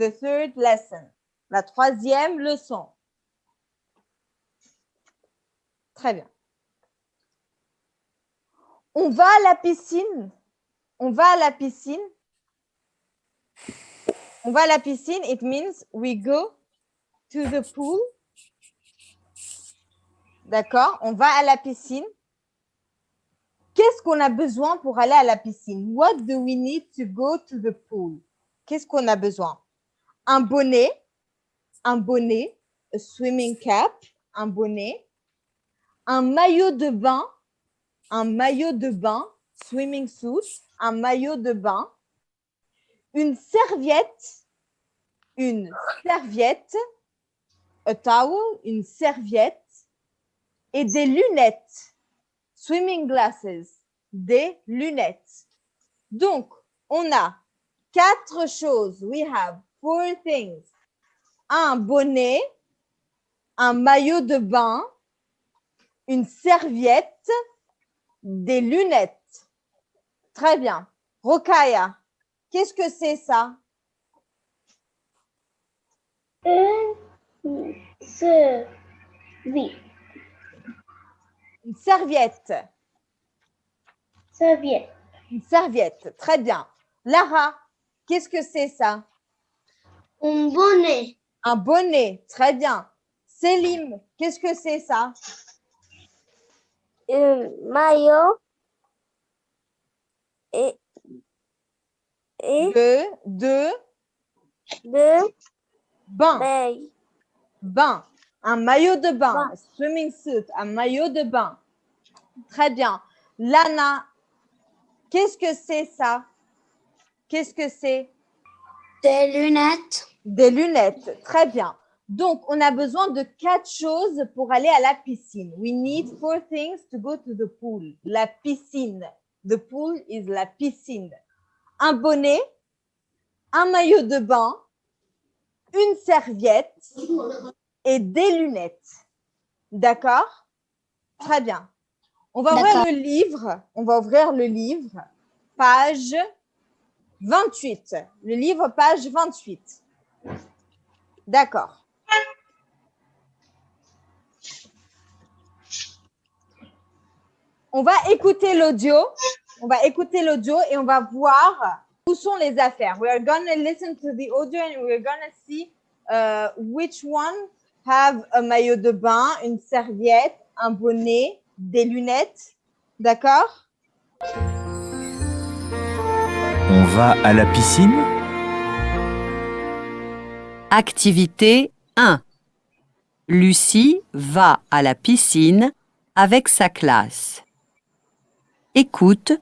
The third lesson. La troisième leçon. Très bien. On va à la piscine. On va à la piscine. On va à la piscine. It means we go to the pool. D'accord? On va à la piscine. Qu'est-ce qu'on a besoin pour aller à la piscine? What do we need to go to the pool? Qu'est-ce qu'on a besoin? Un bonnet, un bonnet, a swimming cap, un bonnet, un maillot de bain, un maillot de bain, swimming suit, un maillot de bain, une serviette, une serviette, a towel, une serviette et des lunettes, swimming glasses, des lunettes. Donc, on a quatre choses. We have four things. Un bonnet, un maillot de bain, une serviette, des lunettes. Très bien. Rokaya, qu'est-ce que c'est ça? Une serviette. Une serviette. Serviette. Une serviette. Très bien. Lara, qu'est-ce que c'est ça? Un bonnet. Un bonnet. Très bien. Célim, qu'est-ce que c'est ça? Un maillot. Et, et De, de, de bain. bain. Bain. Un maillot de bain. Bain. Swimming suit. Un maillot de bain. Très bien. Lana, qu'est-ce que c'est ça? Qu'est-ce que c'est? Des lunettes. Des lunettes. Très bien. Donc, on a besoin de quatre choses pour aller à la piscine. We need four things to go to the pool. La piscine. The pool is la piscine. Un bonnet, un maillot de bain, une serviette et des lunettes. D'accord? Très bien. On va ouvrir le livre. On va ouvrir le livre. Page 28. Le livre, page 28. D'accord. On va écouter l'audio. On va écouter l'audio et on va voir où sont les affaires. We are going to listen to the audio and we're going to see uh, which one have un maillot de bain, une serviette, un bonnet, des lunettes. D'accord? On va à la piscine? Activité 1. Lucie va à la piscine avec sa classe. Écoute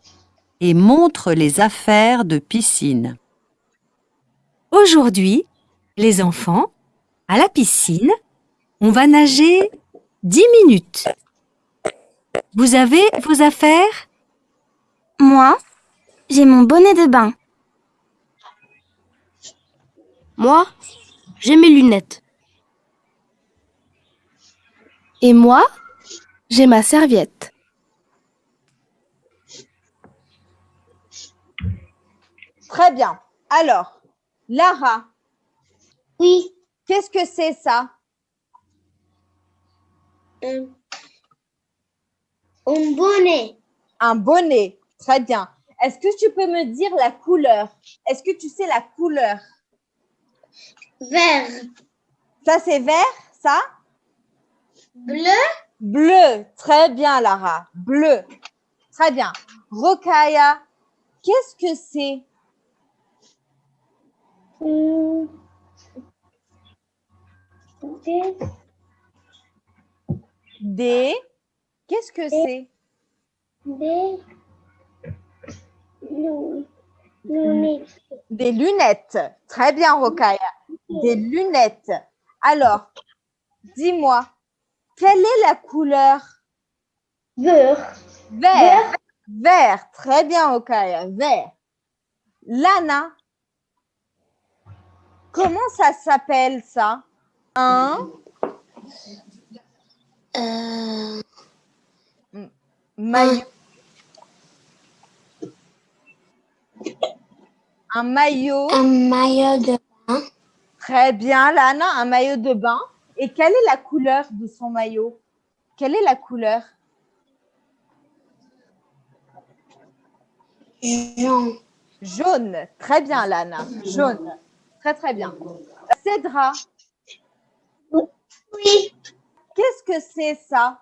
et montre les affaires de piscine. Aujourd'hui, les enfants, à la piscine, on va nager 10 minutes. Vous avez vos affaires? Moi, j'ai mon bonnet de bain. Moi, j'ai mes lunettes. Et moi, j'ai ma serviette. Très bien. Alors, Lara, Oui. qu'est-ce que c'est ça? Un, un bonnet. Un bonnet. Très bien. Est-ce que tu peux me dire la couleur? Est-ce que tu sais la couleur? Vert. Ça, c'est vert, ça? Bleu. Bleu. Très bien, Lara. Bleu. Très bien. Rokaya, qu'est-ce que c'est? Hum. Des Des. Qu'est-ce que c'est? Des lu- lunettes. Des lunettes. Très bien, Rokaya. Des lunettes. Alors, dis-moi, quelle est la couleur? Vert. Vert. Vert. Très bien, Rokaya. Vert. Lana, comment ça s'appelle ça? Un Euh, maillot. Un maillot un maillot de. Très bien, Lana, un maillot de bain. Et quelle est la couleur de son maillot? Quelle est la couleur? Jean. Jaune. Très bien, Lana. Jaune. Très, très bien. Cédra, Oui. qu'est-ce que c'est ça?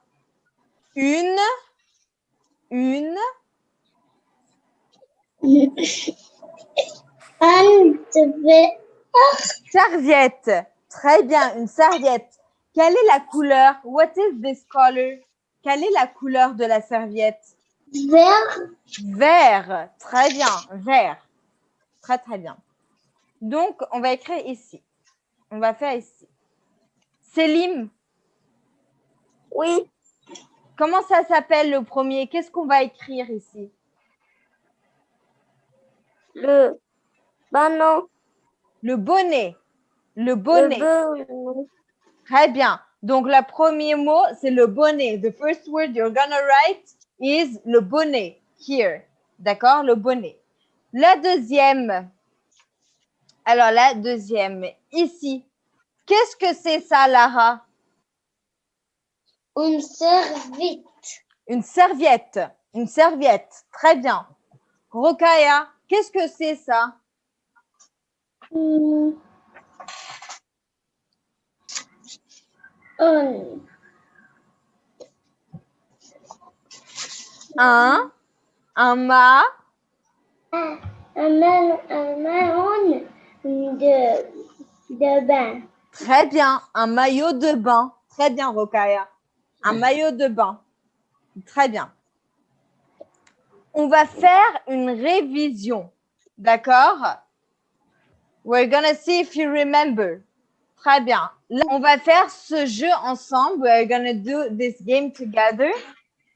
Une, une, Un, serviette. Très bien, une serviette. Quelle est la couleur? What is this color? Quelle est la couleur de la serviette? Vert, Vert. Très bien, vert. Très, très bien. Donc, on va écrire ici. On va faire ici. Selim, oui. comment ça s'appelle le premier? Qu'est-ce qu'on va écrire ici? Le ballon, Le bonnet. Le bonnet. bonnet, Très bien. Donc, le premier mot, c'est le bonnet. The first word you're gonna write is le bonnet. Here. D'accord? Le bonnet. La deuxième. Alors, la deuxième, ici. Qu'est-ce que c'est ça, Lara? Une serviette, Une serviette. Une serviette. Très bien. Rokaya, qu'est-ce que c'est ça? Un, un, Un. Un mât. un, un marron de, de bain, Très bien. Un maillot de bain. Très bien, Rokaya. Un maillot de bain. Très bien. On va faire une révision. D'accord? We're gonna see if you remember. Très bien. Là, on va faire ce jeu ensemble. We're gonna do this game together.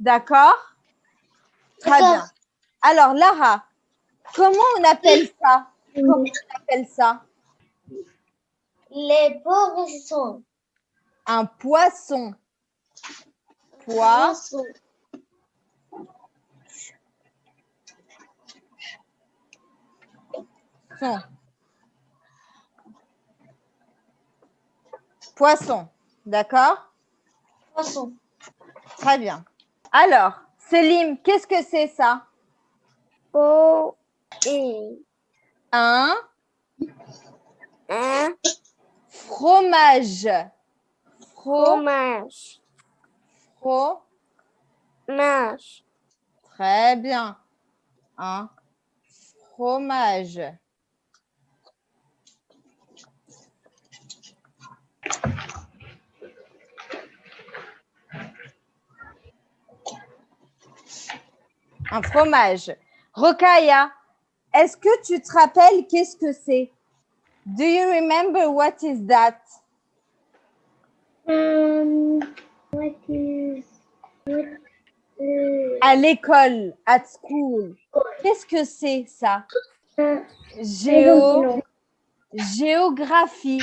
D'accord? Très bien. Alors, Lara, comment on appelle ça? Comment on appelle ça? Les poissons, Un poisson. Poisson. Poisson. D'accord? Poisson, Très bien. Alors, Selim, qu'est-ce que c'est ça? Et, Un un, fromage. Fro, fromage, fro. mâche, Très bien. Un fromage. Un fromage. Rokaya, est-ce que tu te rappelles qu'est-ce que c'est? Do you remember what is that? um, what is, what, uh, À l'école, at school. Qu'est-ce que c'est ça? Géo. Géographie.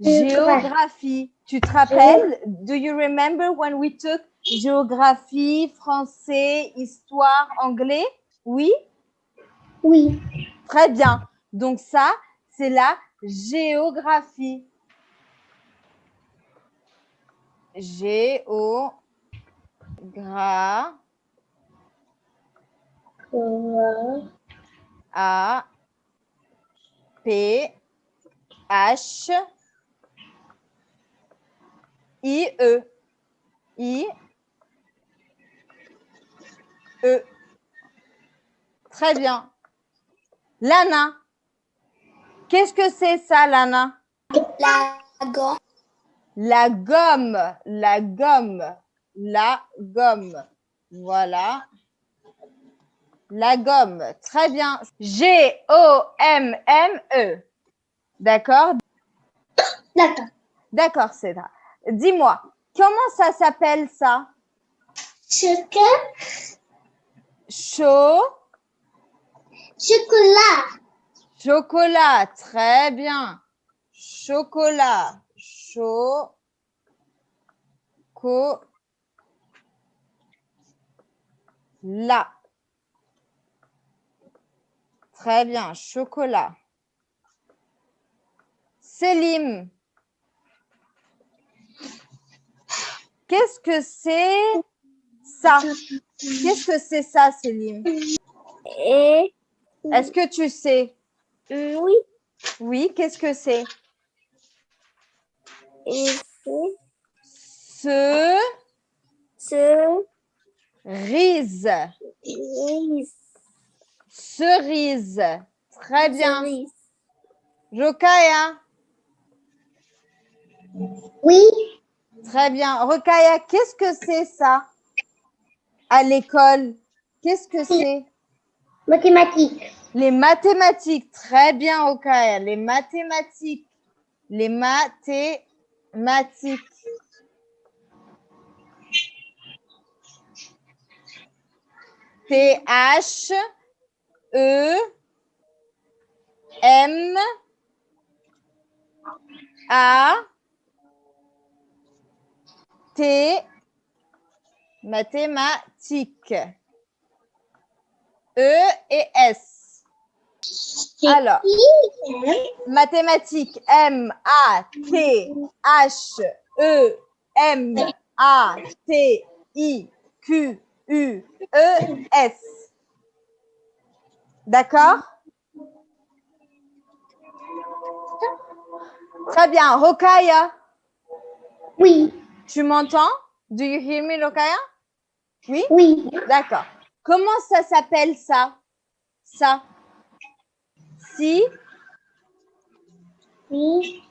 Géographie. Tu te rappelles? Do you remember when we took géographie, français, histoire, anglais? Oui? oui, Très bien. Donc ça, c'est la géographie. Géo. Gra. euh, A. P. H. I. E. I. E. Très bien. Lana. Qu'est-ce que c'est ça, Lana? la gomme, La gomme. La gomme. La gomme. Voilà. La gomme. Très bien. G-O-M-M-E. D'accord? d'accord, D'accord, Cédra. Dis-moi, comment ça s'appelle ça? Chaud? chocolat, Chocolat. Très bien. Chocolat. Chaud. Co. La. Très bien. Chocolat. Selim. Qu'est-ce que c'est ça Qu'est-ce que c'est ça, Selim Et Est-ce que tu sais? Oui, Oui, qu'est-ce que c'est? Ce ce cerise. cerise. Cerise. Très bien. Cerise. Rokaya. Oui, Très bien. Rokaya, qu'est-ce que c'est ça? À l'école Qu'est-ce que c'est? Mathématiques. Les mathématiques. Très bien, Rokaya. Les mathématiques. Les mathématiques. T-H E M A T mathématiques. E et S. Alors, mathématiques M A T H E M A T I Q U E S. D'accord? Très bien. Rokaya, Oui, tu m'entends? Do you hear me, Rokaya Oui oui. D'accord. Comment ça s'appelle ça? Ça? Si? Oui.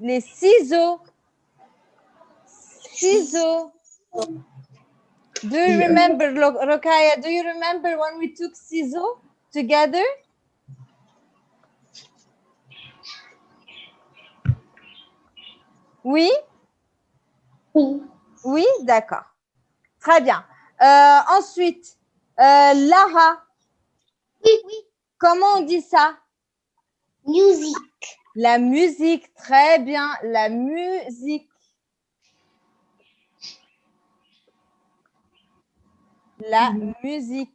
les ciseaux. Ciseaux. Do you remember, Rokaya, do you remember when we took ciseaux together? Oui? Oui. Oui, d'accord. Très bien. Euh, ensuite, euh, Lara, Oui, oui. comment on dit ça? Music. La musique, très bien. La musique. La musique.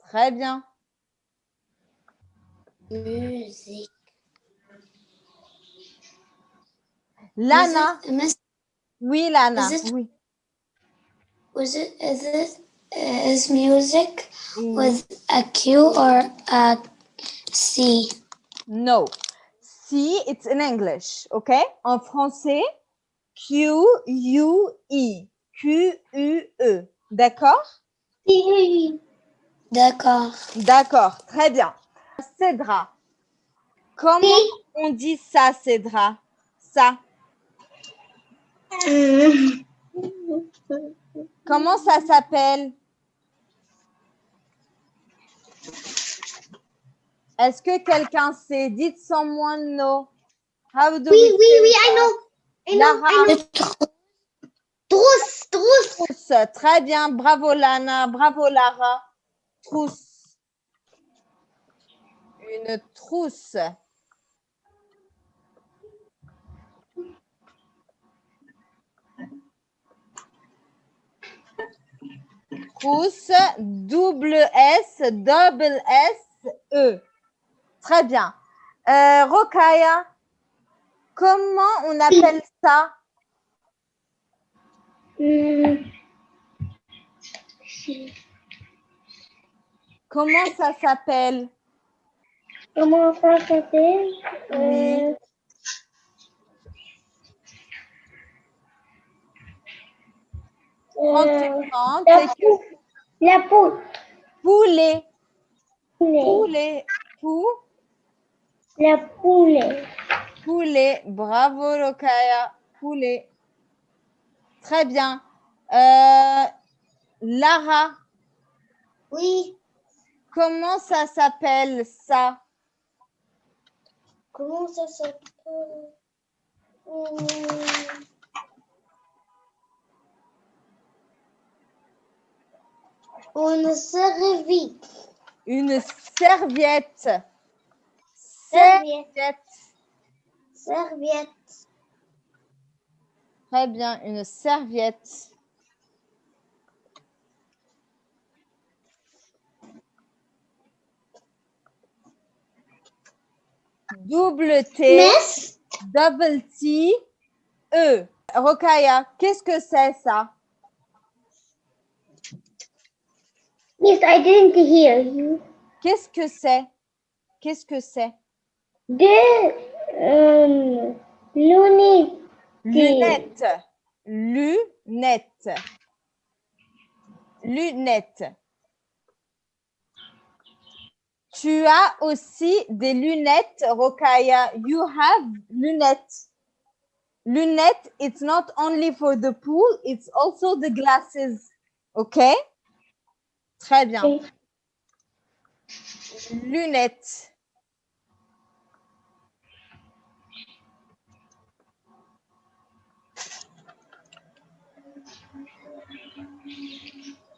Très bien. Music. Lana. Oui, Lana. Is it- Oui. was it, is it, is music with a Q or a C? No. Si, it's in English. OK? En français, Q, U, I. Q, U, E. D'accord? D'accord. D'accord. Très bien. Cédra. Comment on dit ça, Cédra? Ça. Comment ça s'appelle? Est-ce que quelqu'un sait Dites someone know. How do Oui, we oui, oui? I know. I know, Lara. I know. Trousse, trousse. Trousse. Très bien. Bravo, Lana. Bravo, Lara. Trousse. Une trousse. Trousse. Double S, double S, E. Très bien. Euh, Rokaya, comment on appelle ça? Comment ça s'appelle? Comment ça s'appelle? Euh, Euh, la poule. La poule. Poulet. Poulet. Pou. La poulet. Poulet. Bravo, Rokaya. Poulet. Très bien. Euh, Lara, Oui. comment ça s'appelle ça? Comment ça s'appelle? Hmm, Une serviette. Une serviette. Serviette. Serviette. Très bien, une serviette. Double T, Miss, double T, E. Rokaya, qu'est-ce que c'est ça? Miss, I didn't hear you. Qu'est-ce que c'est? Qu'est-ce que c'est? The um, Looney Lunettes. Lunettes. Lunettes. Tu as aussi des lunettes, Rokaya. You have lunettes. Lunettes, it's not only for the pool, it's also the glasses. OK? Très bien. Lunettes.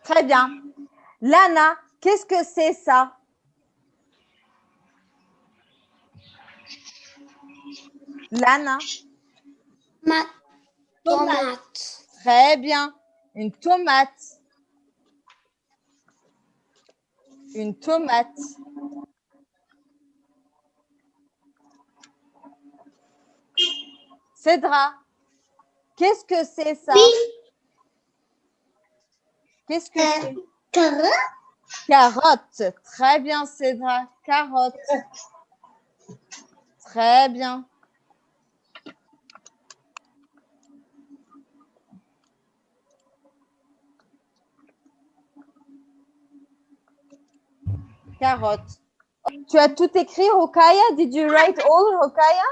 Très bien. Lana, qu'est-ce que c'est ça? Lana, Ma tomate. Très bien. Une tomate. Une tomate. Cédra, qu'est-ce que c'est ça? Qu'est-ce que c'est? Carotte. Carotte. Très bien, Cédra. Carotte. Très bien. Carotte. Tu as tout écrit, Rokaya? Did you write all, Rokaya?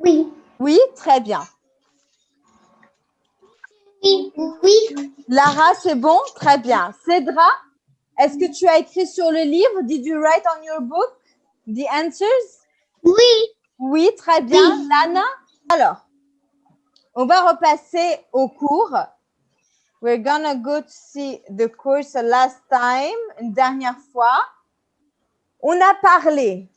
Oui. Oui, très bien. Oui. Oui. Lara, c'est bon? Très bien. Cédra, est-ce que tu as écrit sur le livre? Did you write on your book? The answers? Oui. Oui, très bien. Oui. Lana? Alors, on va repasser au cours. We're gonna go to see the course last time, une dernière fois. On a parlé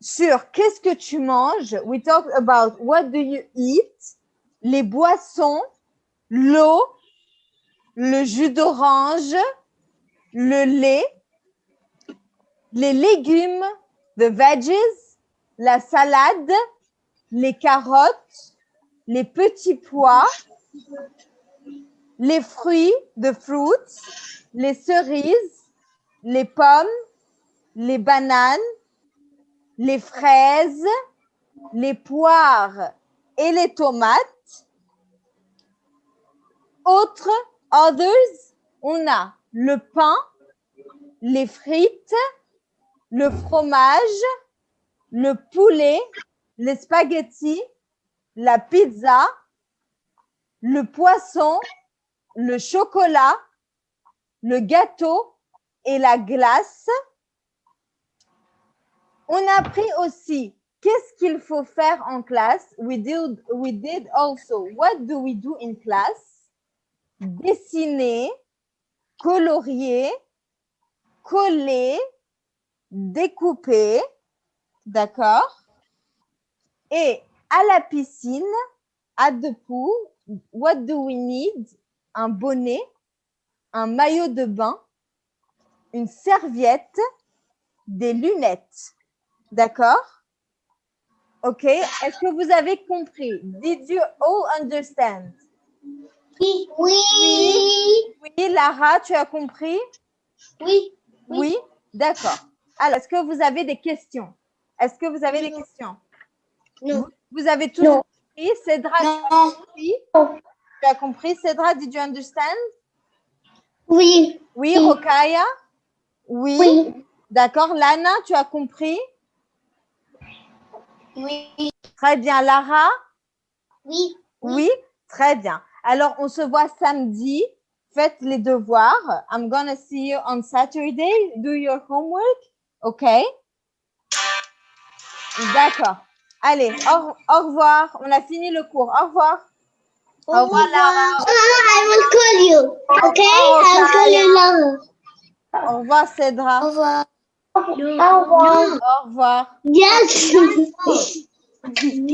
sur qu'est-ce que tu manges. We talked about what do you eat, les boissons, l'eau, le jus d'orange, le lait, les légumes, the veggies, la salade, les carottes, les petits pois, les fruits, the fruits, les cerises, les pommes, les bananes, les fraises, les poires et les tomates. Autres, others, on a le pain, les frites, le fromage, le poulet, les spaghettis, la pizza, le poisson, le chocolat, le gâteau et la glace. On a appris aussi qu'est-ce qu'il faut faire en classe? We did, we did also, what do we do in class? Dessiner, colorier, coller, découper, d'accord? Et à la piscine, at the pool, what do we need? Un bonnet, un maillot de bain, une serviette, des lunettes. D'accord? OK. Est-ce que vous avez compris? Did you all understand? Oui. Oui. Oui, Lara, tu as compris? Oui. Oui, d'accord. Alors, est-ce que vous avez des questions? Est-ce que vous avez des questions? Non. Vous, vous avez Non. compris? Tu Tu as compris? Cédra, did you understand? Oui. Oui, Oui. Rokaya? Oui. Oui. D'accord. Lana, tu as compris? Oui. Très bien. Lara? Oui. Oui, très bien. Alors, on se voit samedi. Faites les devoirs. I'm gonna see you on Saturday. Do your homework. OK? D'accord. Allez, au, au revoir. On a fini le cours. Au revoir. Au revoir, Lara. I will call you. Okay? Oh, I'll call you Laura. Au revoir, Cédra. Au revoir. Au revoir. Au revoir. Yes.